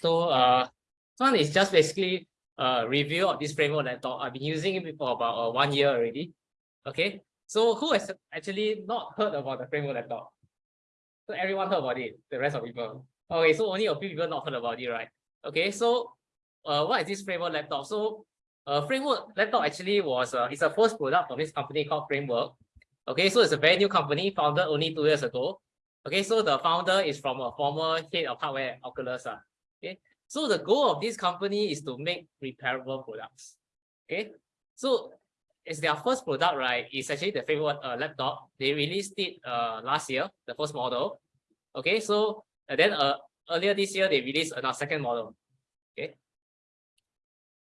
So uh, this one is just basically a review of this framework laptop. I've been using it for about uh, one year already. Okay, so who has actually not heard about the framework laptop? So everyone heard about it, the rest of people. Okay, so only a few people not heard about it, right? Okay, so uh, what is this framework laptop? So uh, framework laptop actually was uh, it's a first product of this company called Framework. Okay, so it's a very new company founded only two years ago. Okay, so the founder is from a former head of hardware at Oculus. Uh. Okay, so the goal of this company is to make repairable products. Okay, so it's their first product, right? It's actually the favorite uh, laptop. They released it uh, last year, the first model. Okay, so and then uh, earlier this year, they released another second model. Okay.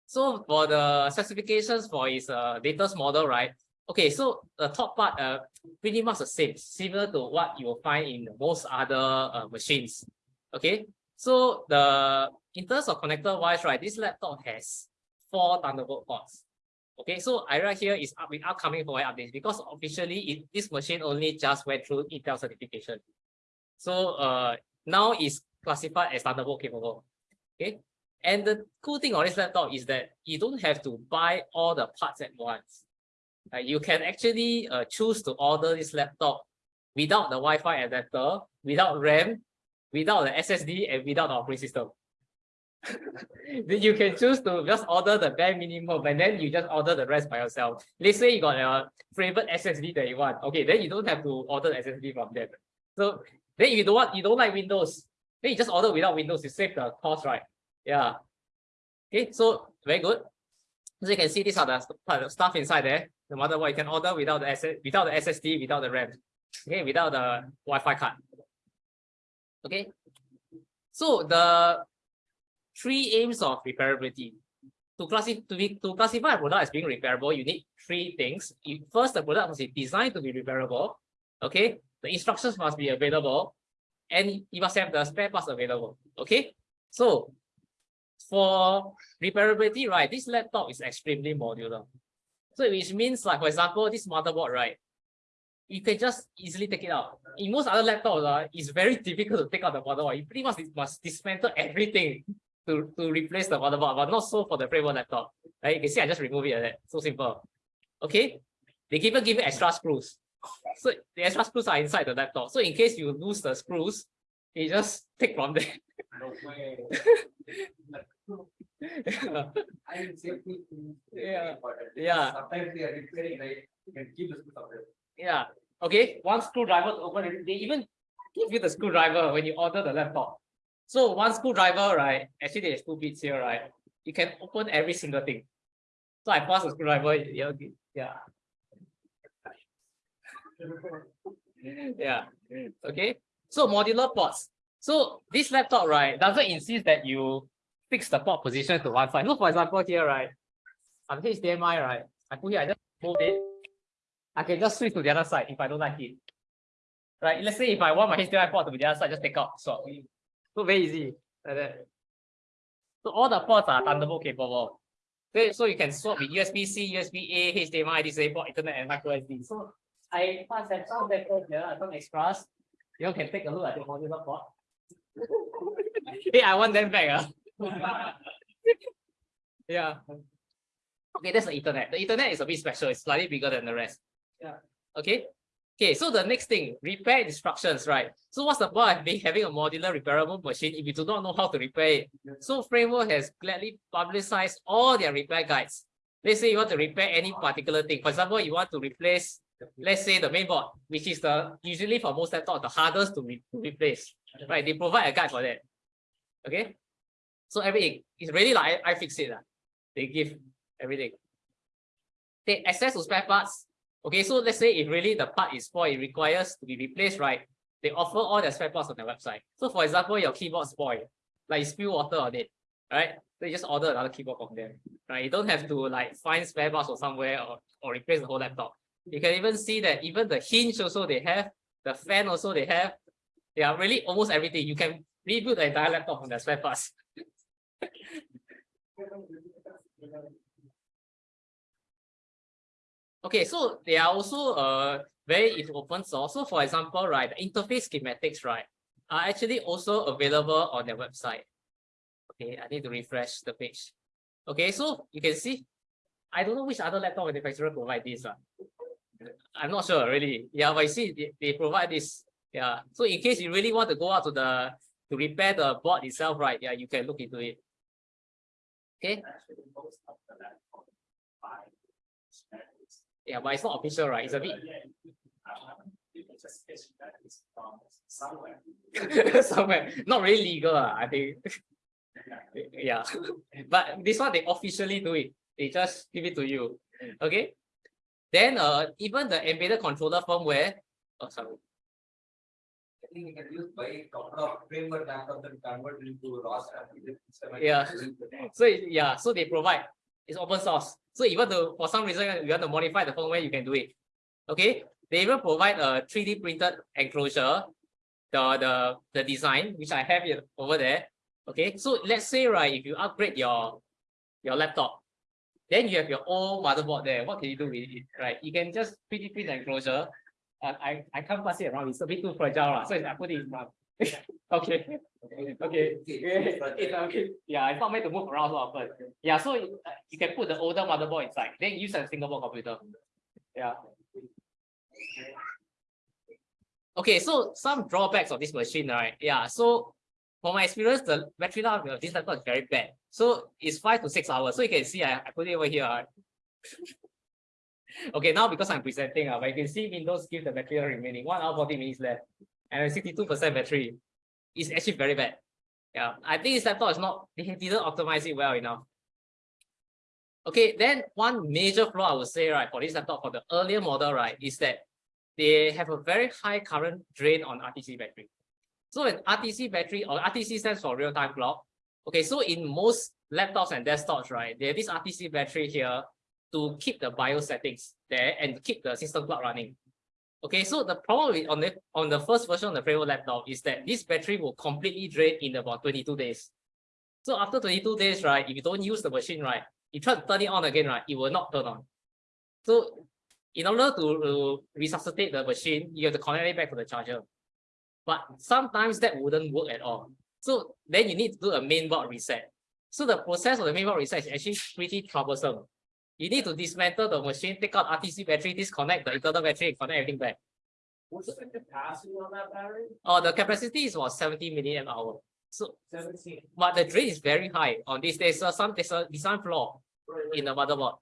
So for the specifications for its uh, latest model, right? Okay, so the top part uh, pretty much the same, similar to what you will find in most other uh, machines. Okay, so the in terms of connector wise, right, this laptop has four Thunderbolt ports. Okay, so I write here is up with upcoming for updates because officially it, this machine only just went through Intel certification. So uh now it's classified as Thunderbolt capable. Okay, and the cool thing on this laptop is that you don't have to buy all the parts at once. Uh, you can actually uh, choose to order this laptop without the Wi-Fi adapter, without RAM, without the SSD, and without the operating system. then you can choose to just order the bare minimum and then you just order the rest by yourself. Let's say you got a favorite SSD that you want. Okay, then you don't have to order the SSD from them. So then if you don't want, you don't like Windows, then you just order without Windows, you save the cost, right? Yeah. Okay, so very good. So you can see these are the stuff inside there. No matter what, you can order without the SS, without the SSD, without the RAM. Okay, without the Wi-Fi card. Okay. So the three aims of repairability. To, classify to, be, to classify a product as being repairable, you need three things. First, the product must be designed to be repairable. Okay, the instructions must be available, and you must have the spare parts available. Okay, so for repairability, right, this laptop is extremely modular. So which means like, for example, this motherboard, right, you can just easily take it out. In most other laptops, uh, it's very difficult to take out the motherboard. You pretty much must dismantle everything to, to replace the motherboard, but not so for the framework laptop. Right? You can see I just remove it like that. So simple. Okay. They even give you extra screws. So the extra screws are inside the laptop. So in case you lose the screws, you just take from there. No way. Say Yeah. Yeah. Sometimes they are repairing, right? You can keep the screws out there. Yeah. Okay. One screwdriver to open it. They even give you the screwdriver when you order the laptop. So one screwdriver, right? Actually, there's two bits here, right? You can open every single thing. So I pass the screwdriver. Yeah. Yeah. yeah. Okay. So modular ports. So this laptop, right, doesn't insist that you fix the port position to one side. So for example, here, right, I'm HDMI, right? I put here, I just move it. I can just switch to the other side if I don't like it. Right? Let's say if I want my HDMI port to be the other side, just take out, swap. So very easy. Like that. So all the ports are Thunderbolt capable. So you can swap with USB-C, USB-A, HDMI, DisplayPort, Ethernet, and micro SD. So I pass that some vectors here, some extras. You can take a look at the modular port. hey, I want them back. Uh. yeah. Okay, that's the Ethernet. The Ethernet is a bit special. It's slightly bigger than the rest. Yeah. Okay. Okay, so the next thing, repair instructions, right? So what's the point of having a modular repairable machine if you do not know how to repair it? So Framework has gladly publicized all their repair guides. Let's say you want to repair any particular thing. For example, you want to replace, let's say the mainboard, which is the usually for most laptops, the hardest to, re to replace, right? They provide a guide for that. Okay, so everything is really like I, iFixit. Uh. They give everything. They access to spare parts, Okay, so let's say if really the part is spoiled, it requires to be replaced, right? They offer all the spare parts on their website. So for example, your keyboard spoiled, like you spill water on it, right? You just order another keyboard from them, right? You don't have to like find spare parts or somewhere or, or replace the whole laptop. You can even see that even the hinge also they have, the fan also they have. Yeah, really almost everything. You can rebuild the entire laptop from the spare parts. Okay, so they are also uh, very into open source. So for example, right, the interface schematics, right, are actually also available on their website. Okay, I need to refresh the page. Okay, so you can see, I don't know which other laptop manufacturer provide this. ah. I'm not sure really. Yeah, but you see, they, they provide this. Yeah, so in case you really want to go out to the to repair the board itself, right? Yeah, you can look into it. Okay. Yeah, but it's not official, right? It's a bit Somewhere. not really legal, ah, I think. Yeah, but this one they officially do it. They just give it to you. Okay. Then uh even the embedded controller firmware. Oh sorry. Yeah. So yeah, so they provide. It's open source. So even though for some reason you want to modify the firmware, you can do it. Okay. They even provide a 3D printed enclosure, the the the design which I have here over there. Okay. So let's say right, if you upgrade your your laptop, then you have your old motherboard there. What can you do with it? Right? You can just 3D print the enclosure. Uh, I I can't pass it around. It's a bit too fragile, lah. so I put it in okay. Okay. Okay. Yeah, it's not meant to move around so often. Yeah, so you uh, you can put the older motherboard inside, then use a single board computer. Yeah. Okay, so some drawbacks of this machine, right? Yeah, so for my experience, the battery life of this laptop is very bad. So it's five to six hours. So you can see I, I put it over here. right? okay, now because I'm presenting, uh, but you can see Windows give the battery remaining one hour, 40 minutes left, and 62% battery. It's actually very bad. Yeah, I think this laptop is not, they didn't optimize it well enough. Okay, then one major flaw I would say, right, for this laptop, for the earlier model, right, is that they have a very high current drain on RTC battery. So an RTC battery or RTC stands for real-time clock. Okay, so in most laptops and desktops, right, they have this RTC battery here to keep the BIOS settings there and keep the system clock running. Okay, so the problem with on the on the first version of the Prevo laptop is that this battery will completely drain in about 22 days. So after 22 days, right, if you don't use the machine, right, you try to turn it on again, right, it will not turn on. So in order to, to resuscitate the machine, you have to connect it back to the charger. But sometimes that wouldn't work at all. So then you need to do a mainboard reset. So the process of the mainboard reset is actually pretty troublesome. You need to dismantle the machine, take out RTC battery, disconnect the internal battery, and connect everything back. What's the capacity on that battery? Oh, the capacity is about 70 milliamp hour. So, Seventeen. but the drain is very high on this. There's a, some there's a design flaw in the motherboard.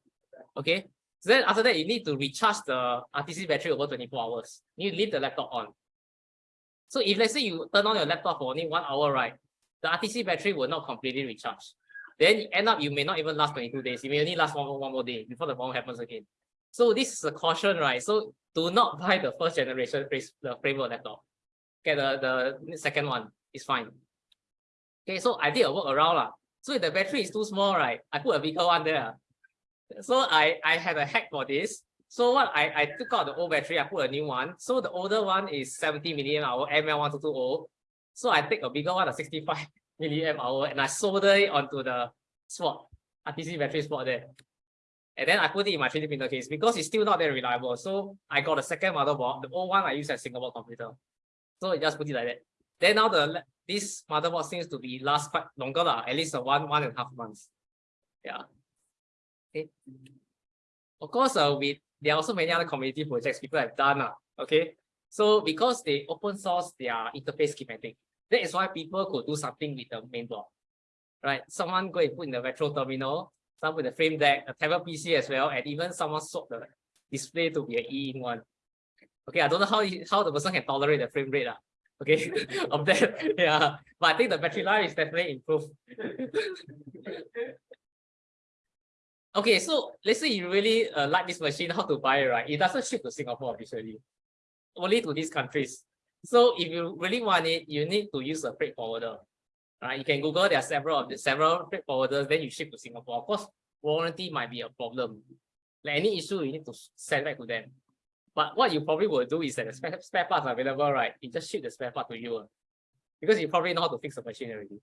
Okay. So then after that, you need to recharge the RTC battery over 24 hours. You leave the laptop on. So if let's say you turn on your laptop for only one hour, right? The RTC battery will not completely recharge. Then end up you may not even last 22 days. You may only last one, one more day before the problem happens again. So this is a caution, right? So do not buy the first generation the framework laptop. Get the, the second one. It's fine. Okay, so I did a work around lah. So if the battery is too small, right? I put a bigger one there. So I I had a hack for this. So what I I took out the old battery, I put a new one. So the older one is 70 milliamp hour ML1220. So I take a bigger one, a 65 milliamp hour, and I solder it onto the spot, RTC battery spot there. And then I put it in my 3D printer case because it's still not that reliable. So I got a second motherboard. The old one I use as single board computer. So I just put it like that. Then now the this motherboard seems to be last quite longer lah, at least one one and a half months. Yeah. Okay. Of course, uh, we there are also many other community projects people have done. Uh, okay. So because they open source their interface schematic, that is why people could do something with the main board. Right? Someone go and put in the retro terminal, some with the frame deck, a tablet PC as well, and even someone swap the display to be a E Ink one. Okay, I don't know how how the person can tolerate the frame rate. Uh, okay, of that. Yeah. But I think the battery life is definitely improved. Okay, so let's say you really uh, like this machine, how to buy it, right? It doesn't ship to Singapore officially, only to these countries. So if you really want it, you need to use a freight forwarder. Right? You can Google there are several of the several freight forwarders, then you ship to Singapore. Of course, warranty might be a problem. Like any issue, you need to send back to them. But what you probably will do is that the spare, spare parts are available, right? You just ship the spare part to you. uh, Because you probably know how to fix the machine already.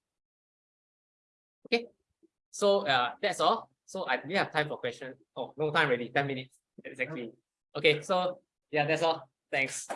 Okay. So uh, that's all. So I didn't have time for questions. Oh, no time already. 10 minutes exactly. Okay, so yeah, that's all. Thanks.